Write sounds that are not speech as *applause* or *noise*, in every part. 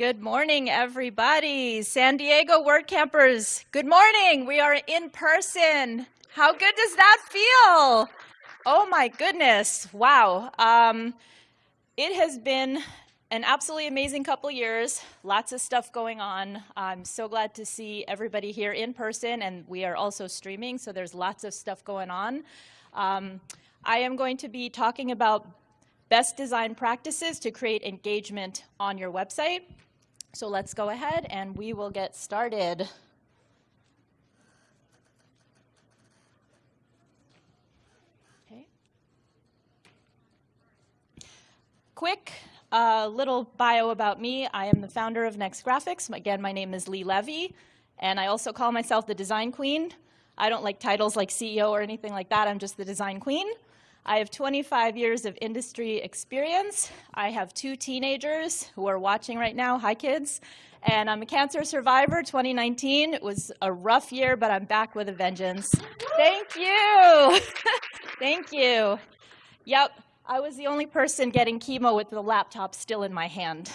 Good morning, everybody. San Diego WordCampers, good morning. We are in person. How good does that feel? Oh my goodness, wow. Um, it has been an absolutely amazing couple years, lots of stuff going on. I'm so glad to see everybody here in person, and we are also streaming, so there's lots of stuff going on. Um, I am going to be talking about best design practices to create engagement on your website. So let's go ahead and we will get started. Okay. Quick uh, little bio about me. I am the founder of Next Graphics. Again, my name is Lee Levy, and I also call myself the design queen. I don't like titles like CEO or anything like that. I'm just the design queen. I have 25 years of industry experience. I have two teenagers who are watching right now. Hi, kids. And I'm a cancer survivor, 2019. It was a rough year, but I'm back with a vengeance. Thank you. *laughs* Thank you. Yep, I was the only person getting chemo with the laptop still in my hand.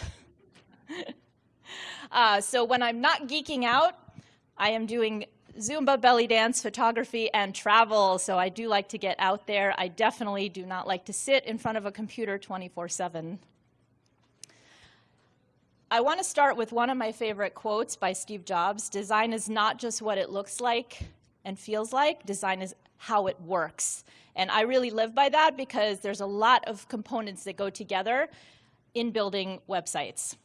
*laughs* uh, so when I'm not geeking out, I am doing Zumba, belly dance, photography, and travel. So I do like to get out there. I definitely do not like to sit in front of a computer 24-7. I want to start with one of my favorite quotes by Steve Jobs. Design is not just what it looks like and feels like. Design is how it works. And I really live by that because there's a lot of components that go together in building websites.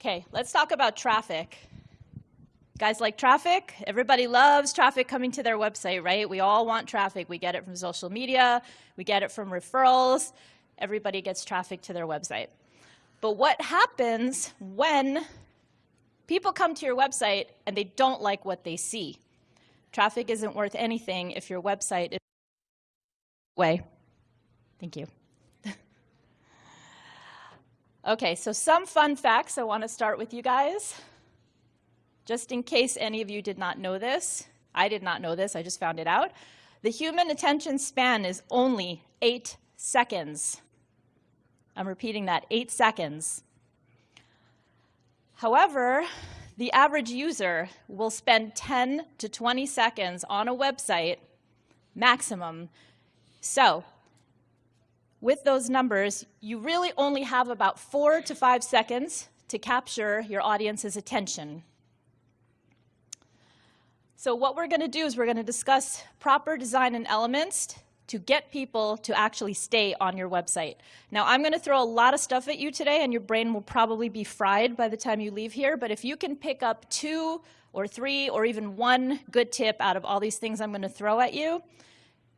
Okay, let's talk about traffic. Guys like traffic? Everybody loves traffic coming to their website, right? We all want traffic. We get it from social media. We get it from referrals. Everybody gets traffic to their website. But what happens when people come to your website and they don't like what they see? Traffic isn't worth anything if your website is way. Thank you. *laughs* okay, so some fun facts I want to start with you guys. Just in case any of you did not know this, I did not know this, I just found it out. The human attention span is only eight seconds. I'm repeating that, eight seconds. However, the average user will spend 10 to 20 seconds on a website maximum. So with those numbers, you really only have about four to five seconds to capture your audience's attention. So what we're going to do is we're going to discuss proper design and elements to get people to actually stay on your website. Now, I'm going to throw a lot of stuff at you today, and your brain will probably be fried by the time you leave here, but if you can pick up two or three or even one good tip out of all these things I'm going to throw at you,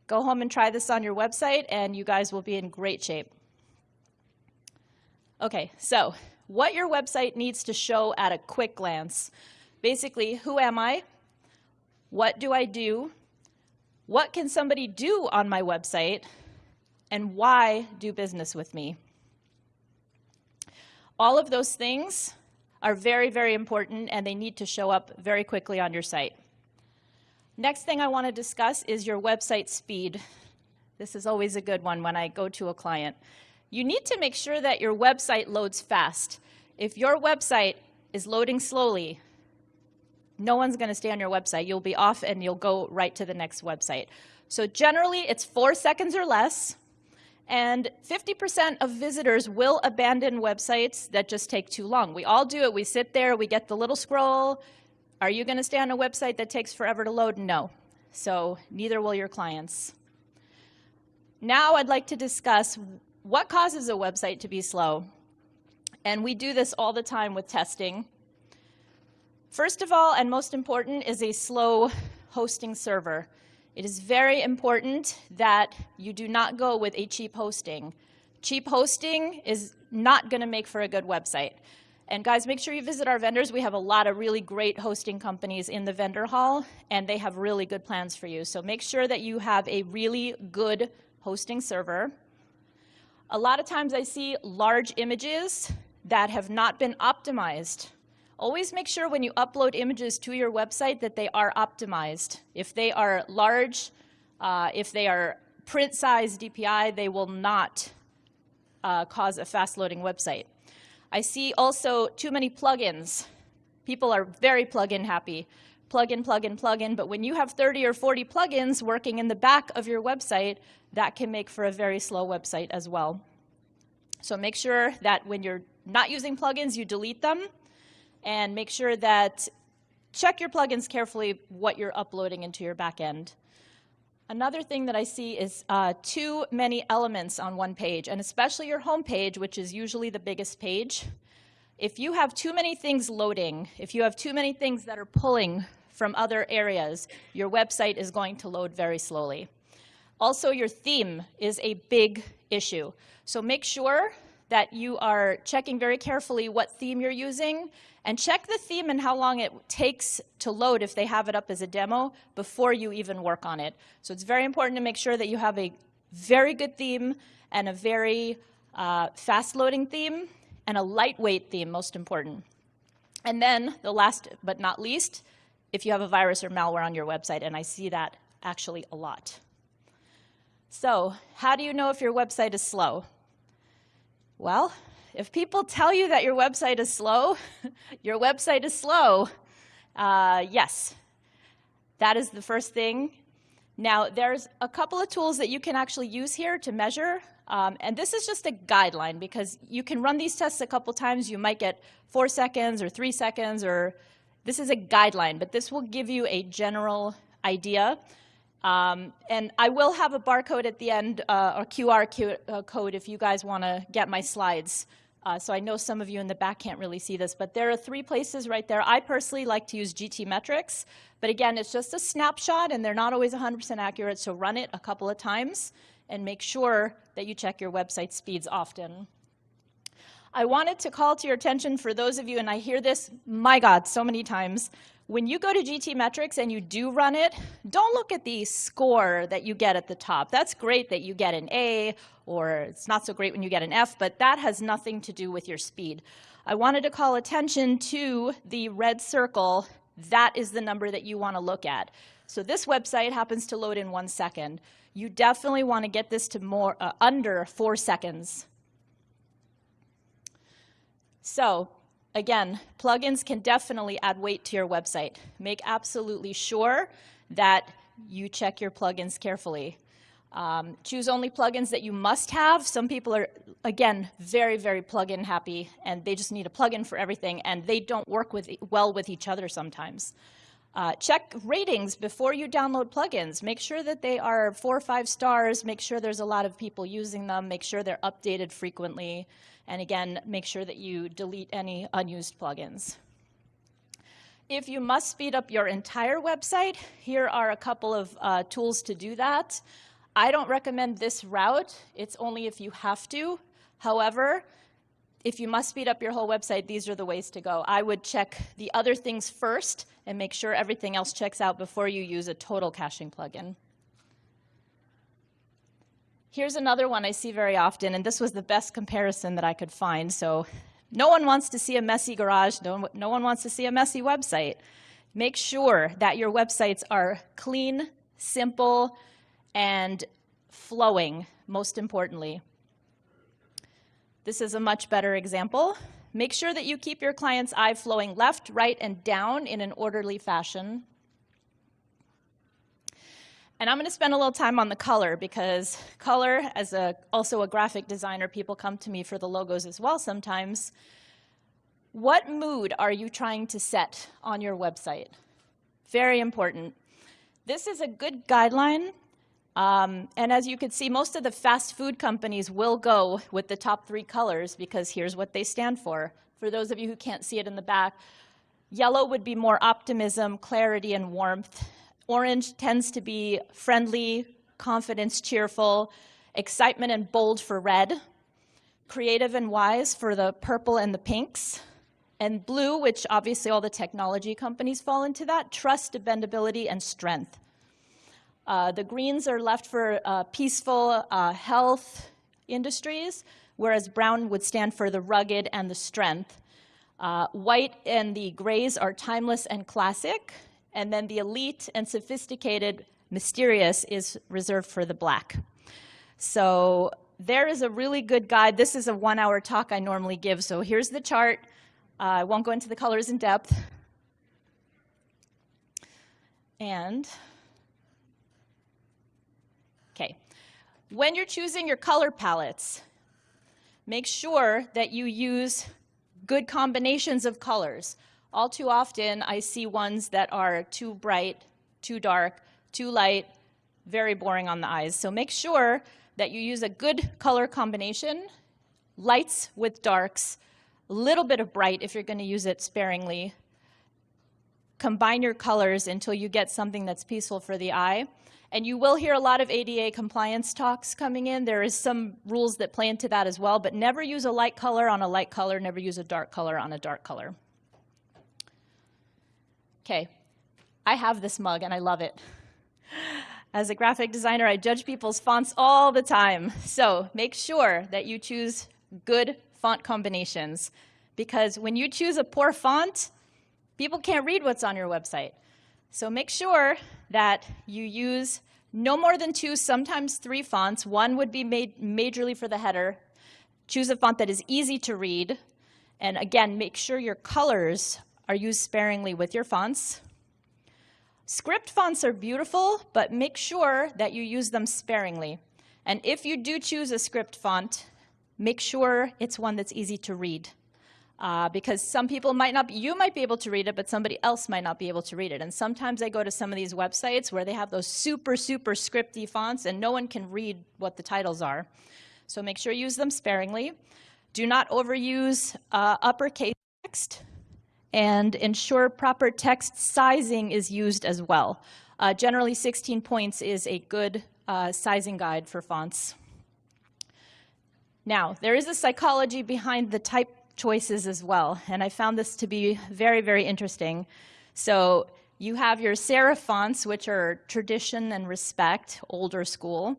go home and try this on your website, and you guys will be in great shape. Okay, so what your website needs to show at a quick glance. Basically, who am I? What do I do? What can somebody do on my website? And why do business with me? All of those things are very, very important and they need to show up very quickly on your site. Next thing I want to discuss is your website speed. This is always a good one when I go to a client. You need to make sure that your website loads fast. If your website is loading slowly, no one's going to stay on your website. You'll be off and you'll go right to the next website. So generally, it's four seconds or less. And 50% of visitors will abandon websites that just take too long. We all do it. We sit there, we get the little scroll. Are you going to stay on a website that takes forever to load? No. So neither will your clients. Now I'd like to discuss what causes a website to be slow. And we do this all the time with testing. First of all, and most important, is a slow hosting server. It is very important that you do not go with a cheap hosting. Cheap hosting is not going to make for a good website. And guys, make sure you visit our vendors. We have a lot of really great hosting companies in the vendor hall, and they have really good plans for you. So make sure that you have a really good hosting server. A lot of times I see large images that have not been optimized Always make sure when you upload images to your website that they are optimized. If they are large, uh, if they are print size DPI, they will not uh, cause a fast loading website. I see also too many plugins. People are very plugin happy. Plug in, plug in, plug in, but when you have 30 or 40 plugins working in the back of your website, that can make for a very slow website as well. So make sure that when you're not using plugins, you delete them, and make sure that check your plugins carefully what you're uploading into your backend. Another thing that I see is uh, too many elements on one page, and especially your home page, which is usually the biggest page. If you have too many things loading, if you have too many things that are pulling from other areas, your website is going to load very slowly. Also, your theme is a big issue. So make sure that you are checking very carefully what theme you're using and check the theme and how long it takes to load if they have it up as a demo before you even work on it. So it's very important to make sure that you have a very good theme and a very uh, fast loading theme and a lightweight theme, most important. And then the last but not least, if you have a virus or malware on your website, and I see that actually a lot. So how do you know if your website is slow? Well, if people tell you that your website is slow, *laughs* your website is slow. Uh, yes, that is the first thing. Now, there's a couple of tools that you can actually use here to measure. Um, and this is just a guideline because you can run these tests a couple times. You might get four seconds or three seconds or this is a guideline, but this will give you a general idea. Um, and I will have a barcode at the end, uh, or QR uh, code if you guys want to get my slides. Uh, so I know some of you in the back can't really see this, but there are three places right there. I personally like to use GTmetrix, but again, it's just a snapshot and they're not always 100% accurate, so run it a couple of times and make sure that you check your website speeds often. I wanted to call to your attention for those of you, and I hear this, my God, so many times, when you go to GTmetrix and you do run it, don't look at the score that you get at the top. That's great that you get an A, or it's not so great when you get an F, but that has nothing to do with your speed. I wanted to call attention to the red circle. That is the number that you want to look at. So this website happens to load in one second. You definitely want to get this to more uh, under four seconds. So Again, plugins can definitely add weight to your website. Make absolutely sure that you check your plugins carefully. Um, choose only plugins that you must have. Some people are, again, very, very plugin happy, and they just need a plugin for everything, and they don't work with, well with each other sometimes. Uh, check ratings before you download plugins. Make sure that they are four or five stars. Make sure there's a lot of people using them. Make sure they're updated frequently. And again, make sure that you delete any unused plugins. If you must speed up your entire website, here are a couple of uh, tools to do that. I don't recommend this route. It's only if you have to. However, if you must speed up your whole website, these are the ways to go. I would check the other things first and make sure everything else checks out before you use a total caching plugin. Here's another one I see very often, and this was the best comparison that I could find. So no one wants to see a messy garage. No, no one wants to see a messy website. Make sure that your websites are clean, simple, and flowing, most importantly. This is a much better example. Make sure that you keep your client's eye flowing left, right, and down in an orderly fashion. And I'm going to spend a little time on the color because color, as a, also a graphic designer, people come to me for the logos as well sometimes. What mood are you trying to set on your website? Very important. This is a good guideline. Um, and as you can see, most of the fast food companies will go with the top three colors because here's what they stand for. For those of you who can't see it in the back, yellow would be more optimism, clarity, and warmth. Orange tends to be friendly, confidence, cheerful, excitement and bold for red, creative and wise for the purple and the pinks, and blue, which obviously all the technology companies fall into that, trust, dependability, and strength. Uh, the greens are left for uh, peaceful uh, health industries, whereas brown would stand for the rugged and the strength. Uh, white and the grays are timeless and classic, and then the elite and sophisticated, mysterious is reserved for the black. So there is a really good guide. This is a one hour talk I normally give. So here's the chart. Uh, I won't go into the colors in depth. And, okay. When you're choosing your color palettes, make sure that you use good combinations of colors. All too often, I see ones that are too bright, too dark, too light, very boring on the eyes. So make sure that you use a good color combination, lights with darks, a little bit of bright if you're going to use it sparingly. Combine your colors until you get something that's peaceful for the eye. And you will hear a lot of ADA compliance talks coming in. There is some rules that play into that as well, but never use a light color on a light color, never use a dark color on a dark color. Okay, I have this mug and I love it. As a graphic designer, I judge people's fonts all the time. So make sure that you choose good font combinations because when you choose a poor font, people can't read what's on your website. So make sure that you use no more than two, sometimes three fonts. One would be made majorly for the header. Choose a font that is easy to read. And again, make sure your colors are used sparingly with your fonts. Script fonts are beautiful, but make sure that you use them sparingly. And if you do choose a script font, make sure it's one that's easy to read. Uh, because some people might not, be, you might be able to read it, but somebody else might not be able to read it. And sometimes I go to some of these websites where they have those super, super scripty fonts and no one can read what the titles are. So make sure you use them sparingly. Do not overuse uh, uppercase text and ensure proper text sizing is used as well. Uh, generally, 16 points is a good uh, sizing guide for fonts. Now, there is a psychology behind the type choices as well, and I found this to be very, very interesting. So you have your serif fonts, which are tradition and respect, older school.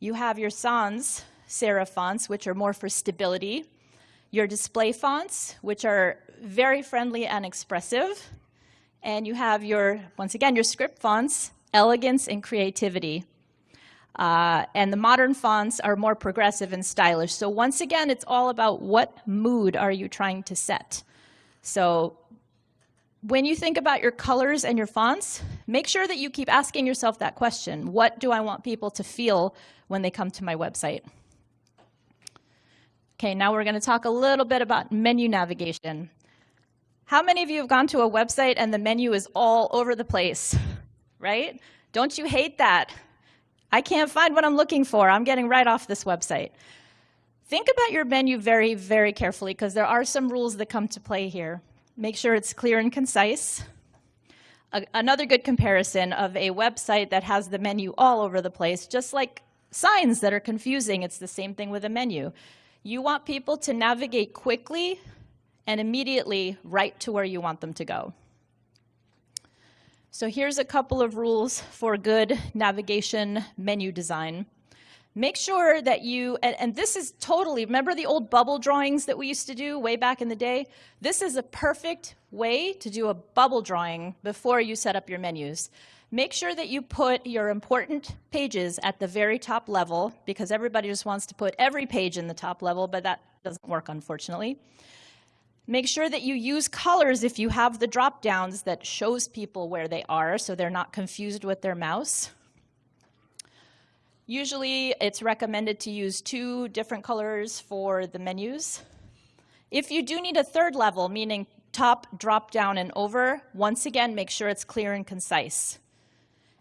You have your sans serif fonts, which are more for stability. Your display fonts, which are very friendly and expressive. And you have your, once again, your script fonts, elegance and creativity. Uh, and the modern fonts are more progressive and stylish. So once again, it's all about what mood are you trying to set. So when you think about your colors and your fonts, make sure that you keep asking yourself that question. What do I want people to feel when they come to my website? Okay, now we're going to talk a little bit about menu navigation. How many of you have gone to a website and the menu is all over the place, right? Don't you hate that? I can't find what I'm looking for. I'm getting right off this website. Think about your menu very, very carefully because there are some rules that come to play here. Make sure it's clear and concise. A another good comparison of a website that has the menu all over the place, just like signs that are confusing, it's the same thing with a menu. You want people to navigate quickly and immediately right to where you want them to go. So here's a couple of rules for good navigation menu design. Make sure that you, and, and, this is totally, remember the old bubble drawings that we used to do way back in the day? This is a perfect way to do a bubble drawing before you set up your menus. Make sure that you put your important pages at the very top level because everybody just wants to put every page in the top level, but that doesn't work, unfortunately. Make sure that you use colors if you have the drop downs that shows people where they are so they're not confused with their mouse. Usually it's recommended to use two different colors for the menus. If you do need a third level, meaning top, drop down, and over, once again, make sure it's clear and concise.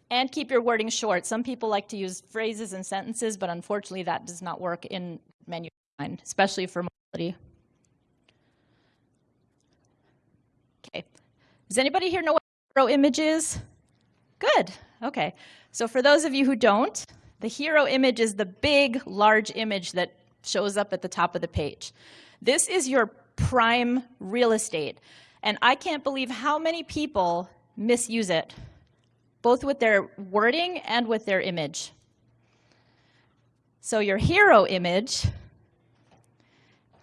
And keep your wording short. Some people like to use phrases and sentences, but unfortunately that does not work in menu design, especially for mobility. Okay. Does anybody here know what hero image is? Good. Okay. So for those of you who don't, the hero image is the big, large image that shows up at the top of the page. This is your prime real estate. And I can't believe how many people misuse it, both with their wording and with their image. So your hero image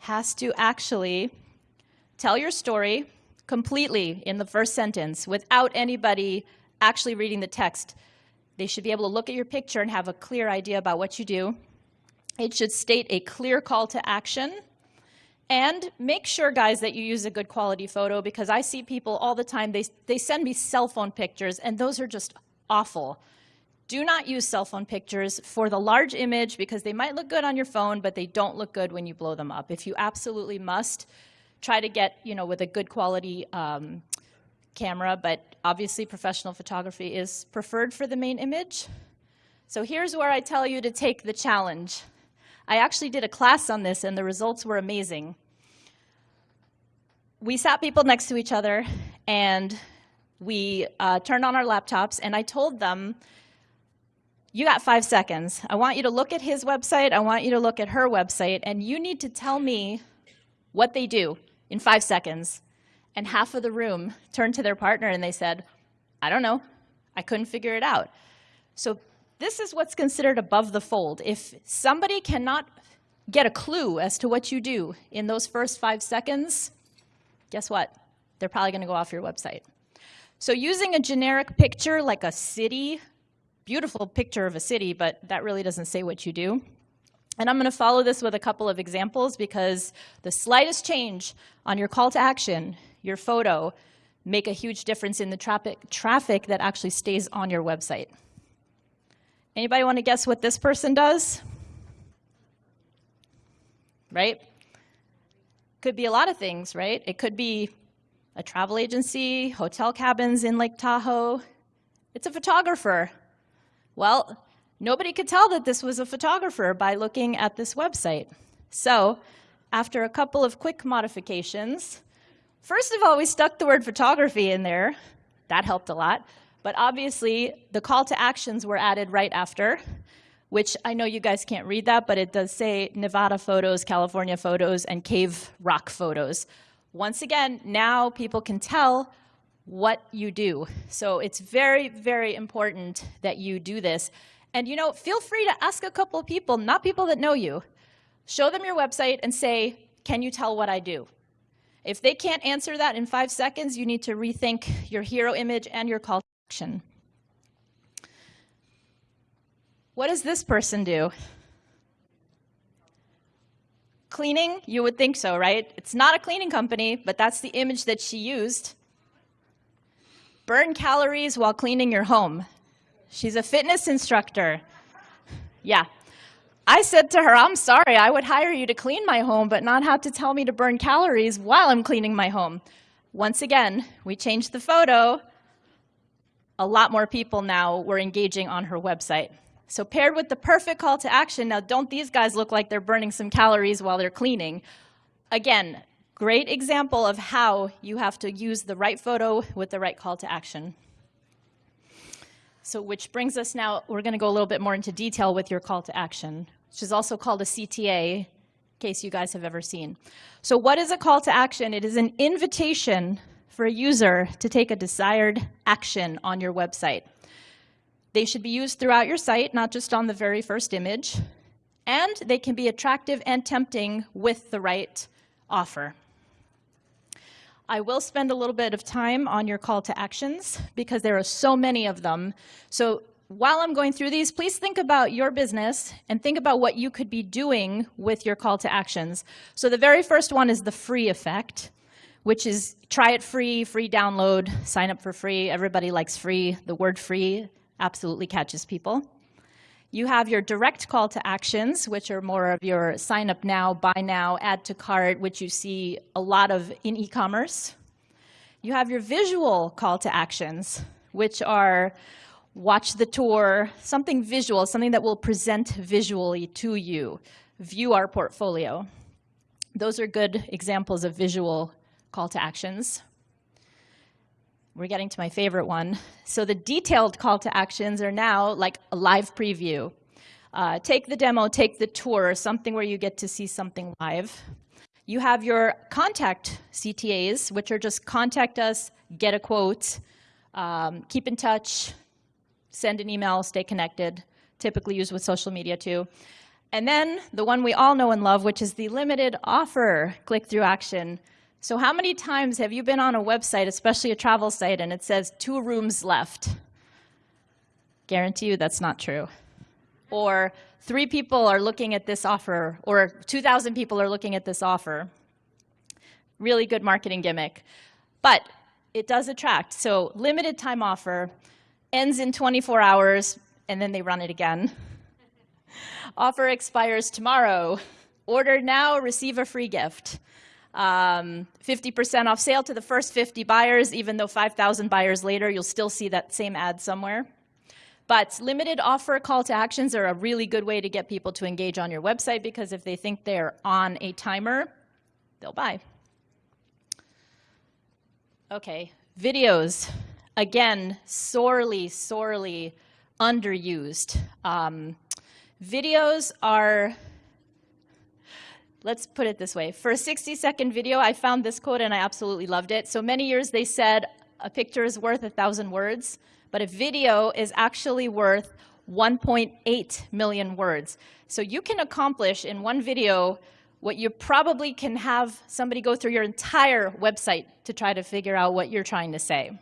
has to actually tell your story completely in the first sentence without anybody actually reading the text. They should be able to look at your picture and have a clear idea about what you do. It should state a clear call to action. And make sure, guys, that you use a good quality photo because I see people all the time, they, they send me cell phone pictures, and those are just awful. Do not use cell phone pictures for the large image because they might look good on your phone, but they don't look good when you blow them up. If you absolutely must, try to get, you know, with a good quality um, camera, but obviously professional photography is preferred for the main image. So here's where I tell you to take the challenge. I actually did a class on this and the results were amazing. We sat people next to each other and we uh, turned on our laptops and I told them, you got five seconds. I want you to look at his website, I want you to look at her website, and you need to tell me what they do in five seconds. And half of the room turned to their partner and they said, I don't know, I couldn't figure it out. So this is what's considered above the fold. If somebody cannot get a clue as to what you do in those first five seconds, guess what? They're probably gonna go off your website. So using a generic picture like a city, beautiful picture of a city, but that really doesn't say what you do. And I'm going to follow this with a couple of examples because the slightest change on your call to action, your photo, make a huge difference in the traffic, traffic that actually stays on your website. Anybody want to guess what this person does? Right? Could be a lot of things, right? It could be a travel agency, hotel cabins in Lake Tahoe. It's a photographer. Well, nobody could tell that this was a photographer by looking at this website. So after a couple of quick modifications, first of all, we stuck the word photography in there. That helped a lot. But obviously, the call to actions were added right after, which I know you guys can't read that, but it does say Nevada photos, California photos, and cave rock photos. Once again, now people can tell what you do. So it's very, very important that you do this. And you know, feel free to ask a couple of people, not people that know you. Show them your website and say, can you tell what I do? If they can't answer that in five seconds, you need to rethink your hero image and your call to action. What does this person do? Cleaning? You would think so, right? It's not a cleaning company, but that's the image that she used. Burn calories while cleaning your home. She's a fitness instructor. Yeah. I said to her, I'm sorry, I would hire you to clean my home, but not have to tell me to burn calories while I'm cleaning my home. Once again, we changed the photo. A lot more people now were engaging on her website. So paired with the perfect call to action, now don't these guys look like they're burning some calories while they're cleaning? Again, great example of how you have to use the right photo with the right call to action. So which brings us now, we're gonna go a little bit more into detail with your call to action, which is also called a CTA, in case you guys have ever seen. So what is a call to action? It is an invitation for a user to take a desired action on your website. They should be used throughout your site, not just on the very first image. And they can be attractive and tempting with the right offer. I will spend a little bit of time on your call to actions because there are so many of them. So while I'm going through these, please think about your business and think about what you could be doing with your call to actions. So the very first one is the free effect, which is try it free, free download, sign up for free. Everybody likes free. The word free absolutely catches people. You have your direct call to actions, which are more of your sign up now, buy now, add to cart, which you see a lot of in e-commerce. You have your visual call to actions, which are watch the tour, something visual, something that will present visually to you, view our portfolio. Those are good examples of visual call to actions we're getting to my favorite one. So the detailed call to actions are now like a live preview. Uh, take the demo, take the tour, something where you get to see something live. You have your contact CTAs, which are just contact us, get a quote, um, keep in touch, send an email, stay connected, typically used with social media too. And then the one we all know and love, which is the limited offer click-through action. So how many times have you been on a website, especially a travel site, and it says two rooms left? Guarantee you that's not true. or three people are looking at this offer, or 2,000 people are looking at this offer. Really good marketing gimmick. But it does attract. So limited time offer, ends in 24 hours, and then they run it again. *laughs* offer expires tomorrow. Order now, receive a free gift. 50% um, off sale to the first 50 buyers, even though 5,000 buyers later, you'll still see that same ad somewhere. But limited offer call to actions are a really good way to get people to engage on your website because if they think they're on a timer, they'll buy. Okay, videos. Again, sorely, sorely underused. Um, videos are, let's put it this way. For a 60 second video, I found this quote and I absolutely loved it. So many years they said, a picture is worth a thousand words but a video is actually worth 1.8 million words. So you can accomplish in one video what you probably can have somebody go through your entire website to try to figure out what you're trying to say.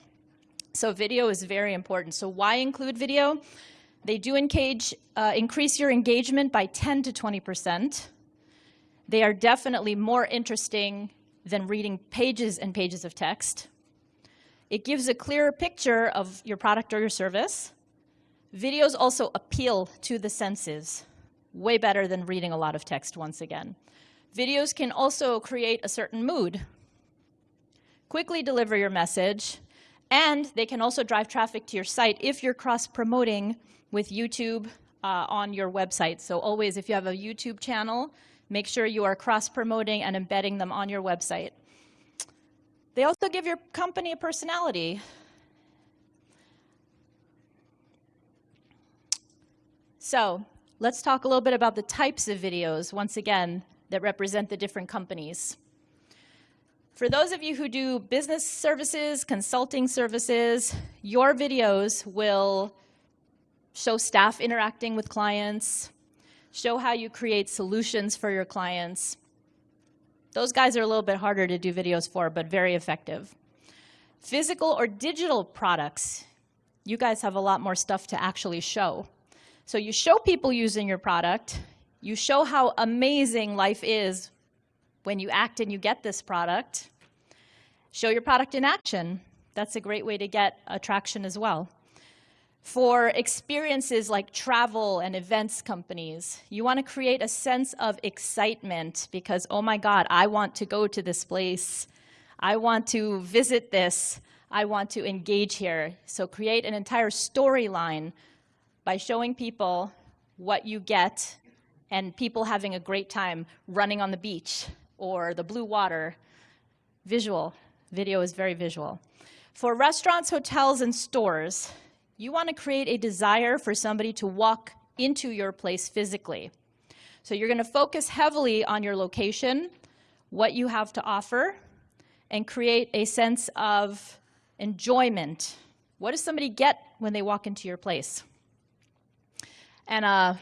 So video is very important. So why include video? They do engage, uh, increase your engagement by 10 to 20%. They are definitely more interesting than reading pages and pages of text. It gives a clearer picture of your product or your service. Videos also appeal to the senses, way better than reading a lot of text once again. Videos can also create a certain mood, quickly deliver your message, and they can also drive traffic to your site if you're cross-promoting with YouTube uh, on your website. So always, if you have a YouTube channel, make sure you are cross-promoting and embedding them on your website. They also give your company a personality. So let's talk a little bit about the types of videos, once again, that represent the different companies. For those of you who do business services, consulting services, your videos will show staff interacting with clients, show how you create solutions for your clients, those guys are a little bit harder to do videos for, but very effective. Physical or digital products, you guys have a lot more stuff to actually show. So you show people using your product, you show how amazing life is when you act and you get this product. Show your product in action. That's a great way to get attraction as well. For experiences like travel and events companies, you want to create a sense of excitement because, oh my God, I want to go to this place. I want to visit this. I want to engage here. So create an entire storyline by showing people what you get and people having a great time running on the beach or the blue water. Visual. Video is very visual. For restaurants, hotels, and stores, you want to create a desire for somebody to walk into your place physically. So you're going to focus heavily on your location, what you have to offer, and create a sense of enjoyment. What does somebody get when they walk into your place? And uh,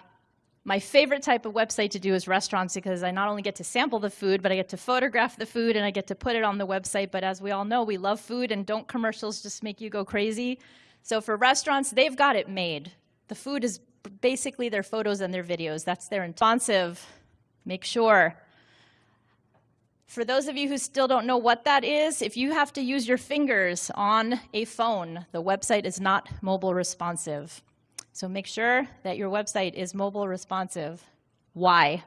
my favorite type of website to do is restaurants because I not only get to sample the food, but I get to photograph the food and I get to put it on the website. But as we all know, we love food and don't commercials just make you go crazy. So for restaurants, they've got it made. The food is basically their photos and their videos. That's their responsive. Make sure. For those of you who still don't know what that is, if you have to use your fingers on a phone, the website is not mobile responsive. So make sure that your website is mobile responsive. Why?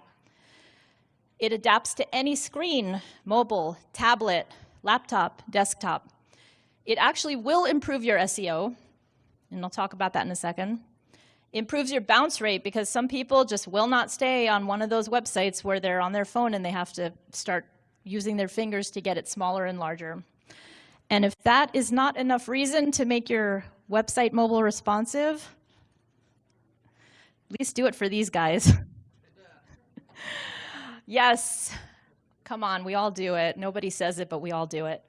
It adapts to any screen, mobile, tablet, laptop, desktop. It actually will improve your SEO and I'll talk about that in a second. Improves your bounce rate because some people just will not stay on one of those websites where they're on their phone and they have to start using their fingers to get it smaller and larger. And if that is not enough reason to make your website mobile responsive, at least do it for these guys. *laughs* yes, come on, we all do it. Nobody says it, but we all do it.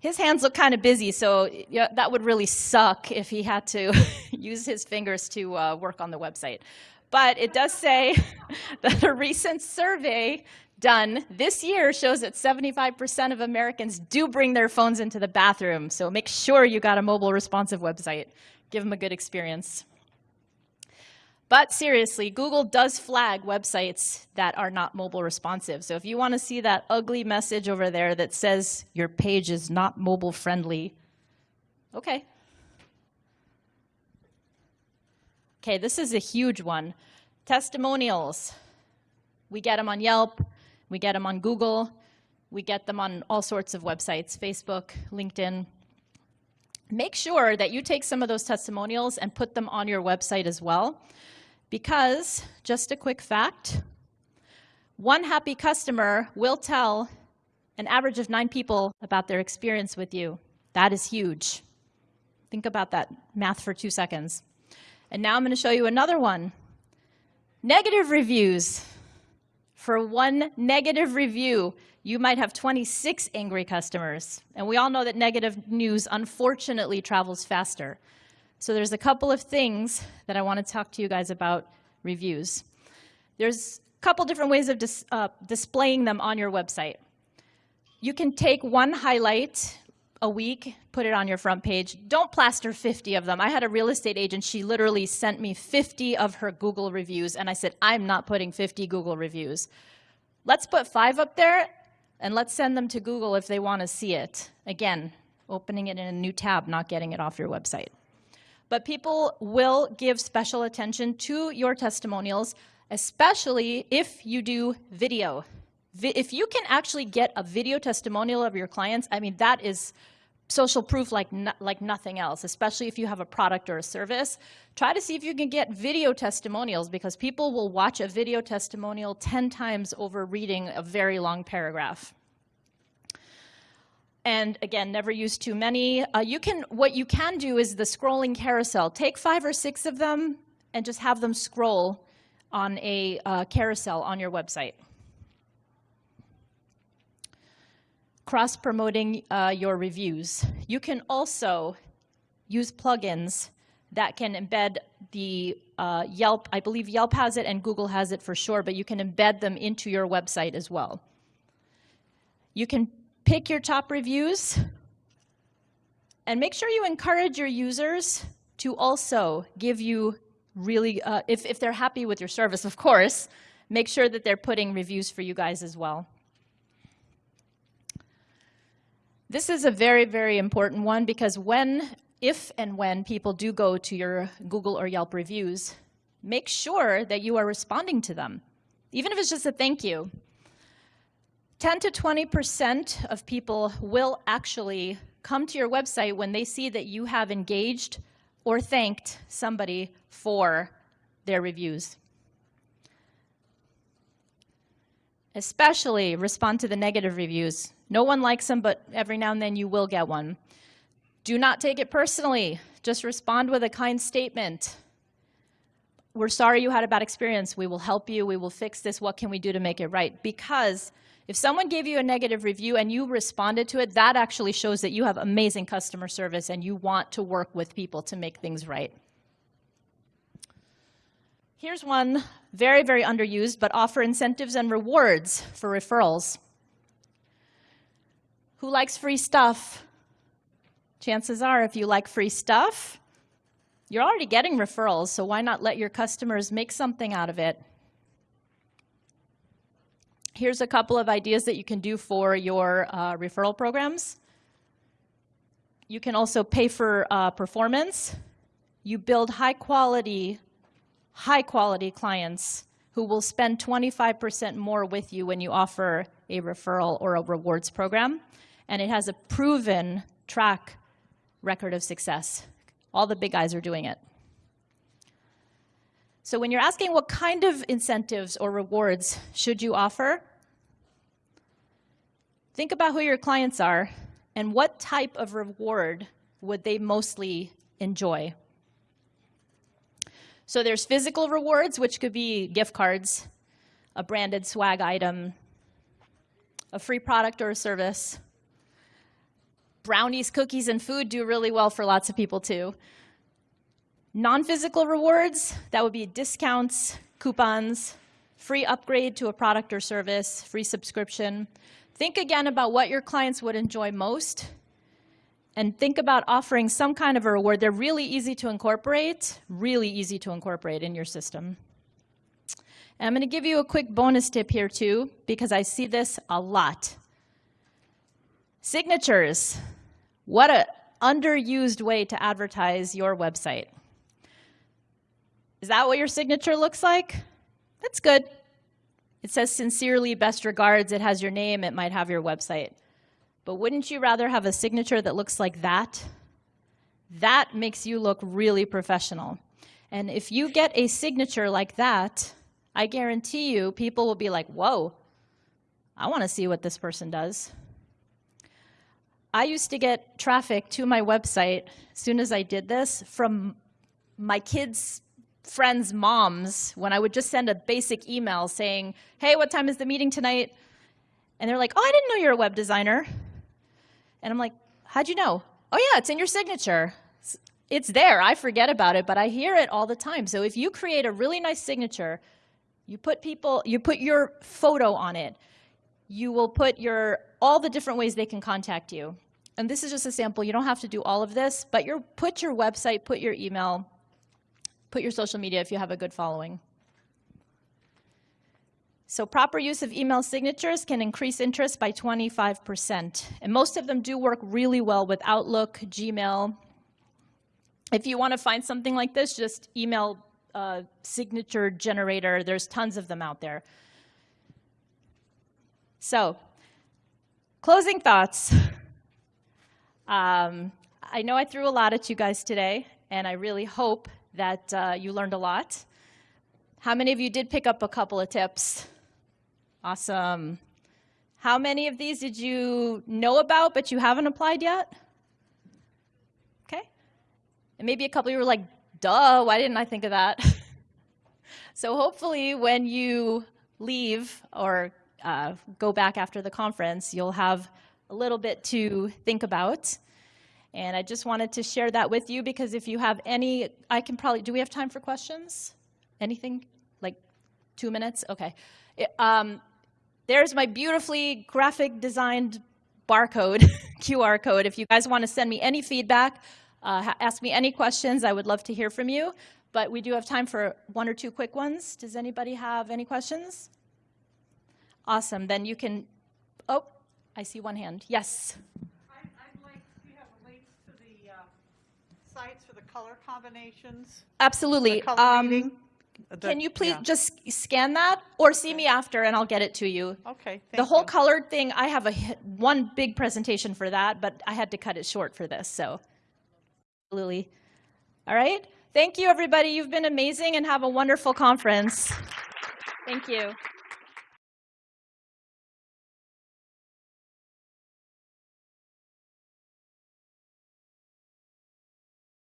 His hands look kind of busy, so yeah, that would really suck if he had to *laughs* use his fingers to uh, work on the website. But it does say *laughs* that a recent survey done this year shows that 75% of Americans do bring their phones into the bathroom. So make sure you got a mobile responsive website. Give them a good experience. But seriously, Google does flag websites that are not mobile responsive. So if you want to see that ugly message over there that says your page is not mobile friendly, okay. Okay, this is a huge one. Testimonials. We get them on Yelp, we get them on Google, we get them on all sorts of websites, Facebook, LinkedIn. Make sure that you take some of those testimonials and put them on your website as well. Because, just a quick fact, one happy customer will tell an average of nine people about their experience with you. That is huge. Think about that math for two seconds. And now I'm going to show you another one. Negative reviews. For one negative review, you might have 26 angry customers. And we all know that negative news, unfortunately, travels faster. So there's a couple of things that I want to talk to you guys about reviews. There's a couple different ways of dis uh, displaying them on your website. You can take one highlight a week, put it on your front page. Don't plaster 50 of them. I had a real estate agent, she literally sent me 50 of her Google reviews, and I said, I'm not putting 50 Google reviews. Let's put five up there, and let's send them to Google if they want to see it. Again, opening it in a new tab, not getting it off your website. But people will give special attention to your testimonials, especially if you do video. If you can actually get a video testimonial of your clients, I mean, that is social proof like, no, like nothing else, especially if you have a product or a service. Try to see if you can get video testimonials because people will watch a video testimonial 10 times over reading a very long paragraph. And again, never use too many. Uh, you can, what you can do is the scrolling carousel. Take five or six of them and just have them scroll on a uh, carousel on your website. Cross-promoting uh, your reviews. You can also use plugins that can embed the uh, Yelp, I believe Yelp has it and Google has it for sure, but you can embed them into your website as well. You can pick your top reviews, and make sure you encourage your users to also give you really, uh, if, if they're happy with your service, of course, make sure that they're putting reviews for you guys as well. This is a very, very important one because when, if and when people do go to your Google or Yelp reviews, make sure that you are responding to them, even if it's just a thank you. 10 to 20% of people will actually come to your website when they see that you have engaged or thanked somebody for their reviews. Especially respond to the negative reviews. No one likes them, but every now and then you will get one. Do not take it personally. Just respond with a kind statement. We're sorry you had a bad experience. We will help you. We will fix this. What can we do to make it right? Because if someone gave you a negative review and you responded to it, that actually shows that you have amazing customer service and you want to work with people to make things right. Here's one, very, very underused, but offer incentives and rewards for referrals. Who likes free stuff? Chances are, if you like free stuff, you're already getting referrals, so why not let your customers make something out of it? Here's a couple of ideas that you can do for your uh, referral programs. You can also pay for uh, performance. You build high quality, high quality clients who will spend 25% more with you when you offer a referral or a rewards program. And it has a proven track record of success. All the big guys are doing it. So when you're asking what kind of incentives or rewards should you offer, think about who your clients are and what type of reward would they mostly enjoy. So there's physical rewards, which could be gift cards, a branded swag item, a free product or a service. Brownies, cookies, and food do really well for lots of people too. Non-physical rewards, that would be discounts, coupons, free upgrade to a product or service, free subscription. Think again about what your clients would enjoy most and think about offering some kind of a reward. They're really easy to incorporate, really easy to incorporate in your system. And I'm going to give you a quick bonus tip here too, because I see this a lot. Signatures. What a underused way to advertise your website. Is that what your signature looks like? That's good. It says sincerely, best regards, it has your name, it might have your website. But wouldn't you rather have a signature that looks like that? That makes you look really professional. And if you get a signature like that, I guarantee you people will be like, whoa, I want to see what this person does. I used to get traffic to my website as soon as I did this from my kids' friends' moms when I would just send a basic email saying, hey, what time is the meeting tonight? And they're like, oh, I didn't know you're a web designer. And I'm like, how'd you know? Oh, yeah, it's in your signature. It's there. I forget about it, but I hear it all the time. So if you create a really nice signature, you put people, you put your photo on it, you will put your all the different ways they can contact you. And this is just a sample. You don't have to do all of this, but you put your website, put your email, put your social media if you have a good following. So proper use of email signatures can increase interest by 25%. And most of them do work really well with Outlook, Gmail. If you want to find something like this, just email uh, signature generator. There's tons of them out there. So closing thoughts. Um, I know I threw a lot at you guys today, and I really hope that uh, you learned a lot. How many of you did pick up a couple of tips? Awesome. How many of these did you know about but you haven't applied yet? Okay. And maybe a couple you were like, duh, why didn't I think of that? *laughs* so hopefully when you leave or uh, go back after the conference, you'll have a little bit to think about. And I just wanted to share that with you because if you have any, I can probably, do we have time for questions? Anything? Like two minutes? Okay. Um, there's my beautifully graphic designed barcode, *laughs* QR code. If you guys want to send me any feedback, uh, ask me any questions, I would love to hear from you. But we do have time for one or two quick ones. Does anybody have any questions? Awesome. Then you can, oh, I see one hand. Yes. I'd like, do you have links to the uh, sites for the color combinations? Absolutely. The color Um, reading? Can you please yeah. just scan that or see me after and I'll get it to you? Okay, The whole you. colored thing, I have a one big presentation for that, but I had to cut it short for this, so. Lily. All right. Thank you, everybody. You've been amazing and have a wonderful conference. *laughs* Thank you.